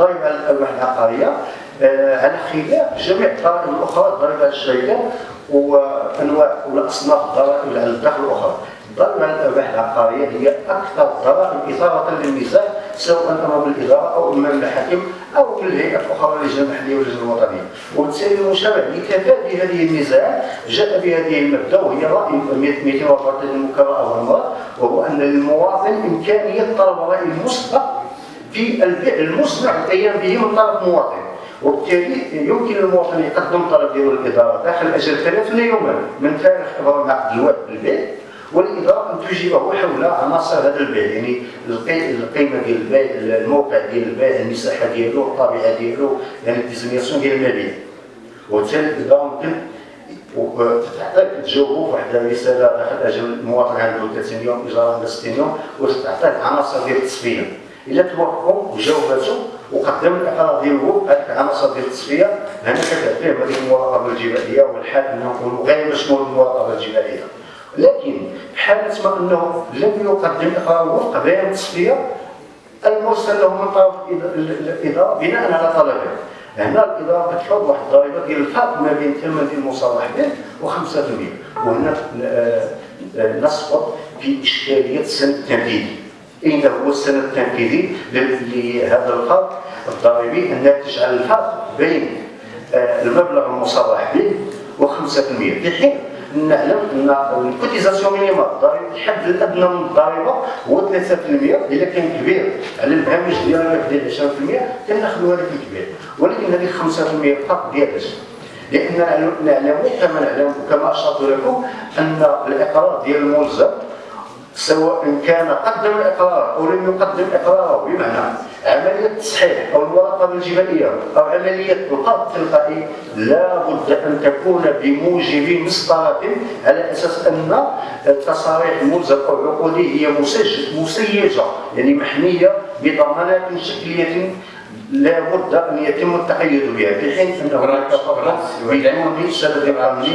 الضريبه الارباح العقاريه آه، على خلاف جميع الضرائب الأخرى الضريبه الشركات وأنواع والاصناف الضرائب على الدخل الأخرى. الضريبه على الارباح العقاريه هي أكثر الضرائب اثاره للنزاع سواء امام الاداره أو امام الحاكم أو من الهيئات الأخرى اللجنه المحليه واللجنه الوطنية. وبالتالي المشرع لتفادي هذه النزاعات جاء بهذه المبدأ وهي رأي 234 المكرره والمراد وهو أن للمواطن إمكانية طلب الراي المسبق في البيع المصنع القيام به من طرف مواطن. وبالتالي يمكن للمواطن يقدم طلب ديال الإدارة داخل أجل 30 يوما من تاريخ ابرام عقد الوعد بالبيع والإدارة أن تجيبه حول عناصر هذا البيع يعني القيمة ديال البيع الموقع ديال البيع المساحة ديالو الطبيعة ديالو يعني الديزينياسيون ديال المبيع. وبالتالي الإدارة ممكن وتحتاج تجاوبوا واحد الرساله داخل أجل المواطن عنده 30 يوم إجراء عنده 60 يوم وتحتاج عناصر ديال التصفية. إلا توافقوا وجاوباتوا وقدم الاقرار ديالو هذيك العناصر ديال التصفية. هنا كتعطيه هذيك المراقبة الجبائيه والحال أنه غير مشمول بالمراقبه الجبائيه لكن في حاله ما أنه لم يقدم اقرار وفق بيان التصفيه المرسل له من طرف الإدارة بناء على طلبه. هنا الإدارة كتفرض واحد الضريبة ديال الفرق ما بين ديال المصالح به و5% وهنا آه، آه، نسقط في إشكالية السند التنفيذي. اين هو السند التنفيذي لهذا الفرق الضريبي الناتج عن الفرق بين آه، المبلغ المصرح به و5% في حين نعلم أن ال cotisation minimale الضريبة الحد الادنى من الضريبة هو 3% إلا كان كبير. على الهامش ديالنا ديال 20% كناخذوا هذاك الكبير ولكن هذيك 5% فقط ديال لأن نعلم كما نعلم وكما أشرت لكم أن الاقرار ديال الملزم سواء كان قدم الإقرار أو لم يقدم اقراره بمعنى عملية التصحيح أو المراقبة الجبائيه أو عملية القبض التلقائي لا بد أن تكون بموجب مسطره على أساس أن التصاريح الملزم أو عقودي هي مسيجة يعني محمية بضمانات شكلية لا بد أن يتم التقيد بها في حين انه هناك بدون سبب قانوني.